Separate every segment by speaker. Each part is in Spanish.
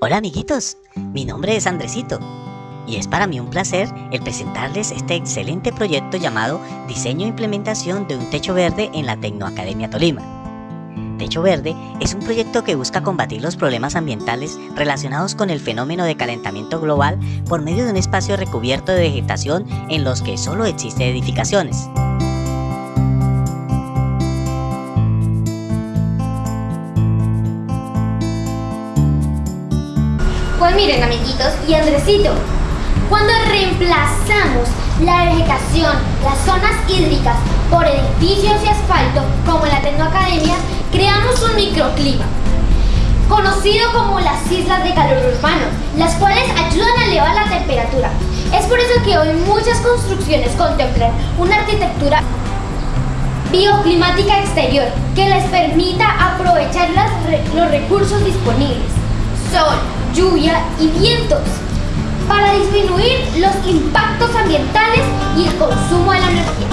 Speaker 1: Hola amiguitos, mi nombre es Andresito y es para mí un placer el presentarles este excelente proyecto llamado Diseño e Implementación de un Techo Verde en la Tecnoacademia Tolima. Techo Verde es un proyecto que busca combatir los problemas ambientales relacionados con el fenómeno de calentamiento global por medio de un espacio recubierto de vegetación en los que solo existen edificaciones.
Speaker 2: Pues miren amiguitos y Andresito, cuando reemplazamos la vegetación, las zonas hídricas por edificios y asfalto, como en la Tecnoacademia, creamos un microclima, conocido como las islas de calor urbano, las cuales ayudan a elevar la temperatura. Es por eso que hoy muchas construcciones contemplan una arquitectura bioclimática exterior que les permita aprovechar los recursos disponibles, sol, lluvia y vientos, para disminuir los impactos ambientales y el consumo de la energía.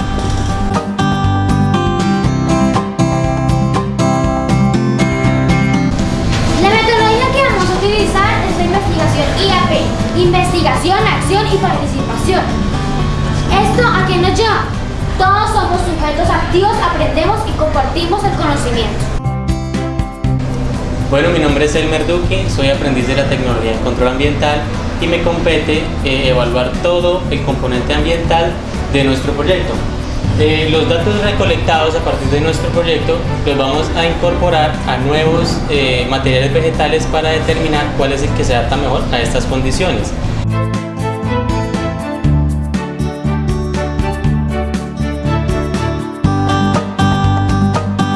Speaker 2: La metodología que vamos a utilizar es la investigación IAP, investigación, acción y participación. ¿Esto a qué nos lleva? Todos somos sujetos activos, aprendemos y compartimos el conocimiento.
Speaker 3: Bueno, mi nombre es Elmer Duque, soy aprendiz de la tecnología en control ambiental y me compete eh, evaluar todo el componente ambiental de nuestro proyecto. Eh, los datos recolectados a partir de nuestro proyecto los vamos a incorporar a nuevos eh, materiales vegetales para determinar cuál es el que se adapta mejor a estas condiciones.